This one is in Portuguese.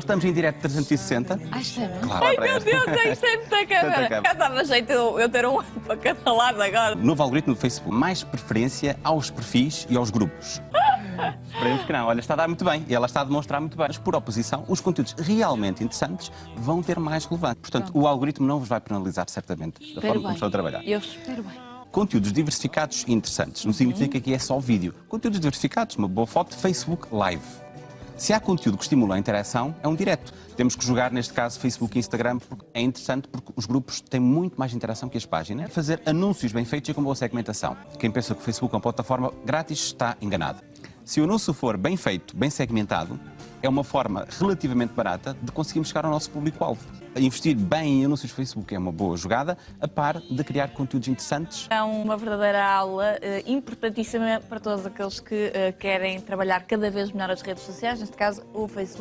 Nós estamos em direto 360. Ai, é bom. Claro, Ai, meu. Deus, isto é muita câmera. Já dava jeito eu, eu ter um para cada lado agora. Novo algoritmo do Facebook. Mais preferência aos perfis e aos grupos. Esperemos que não. Olha, está a dar muito bem. E ela está a demonstrar muito bem. Mas, por oposição, os conteúdos realmente interessantes vão ter mais relevância. Portanto, o algoritmo não vos vai penalizar, certamente, da Espero forma como estão a trabalhar. Eu espero bem. Conteúdos diversificados e interessantes. Não significa que é só vídeo. Conteúdos diversificados, uma boa foto, Facebook Live. Se há conteúdo que estimula a interação, é um direto. Temos que jogar, neste caso, Facebook e Instagram, porque é interessante porque os grupos têm muito mais interação que as páginas. Fazer anúncios bem feitos e com boa segmentação. Quem pensa que o Facebook é uma plataforma grátis está enganado. Se o anúncio for bem feito, bem segmentado, é uma forma relativamente barata de conseguirmos chegar ao nosso público-alvo. Investir bem em anúncios Facebook é uma boa jogada, a par de criar conteúdos interessantes É uma verdadeira aula eh, importantíssima para todos aqueles que eh, querem trabalhar cada vez melhor as redes sociais, neste caso o Facebook.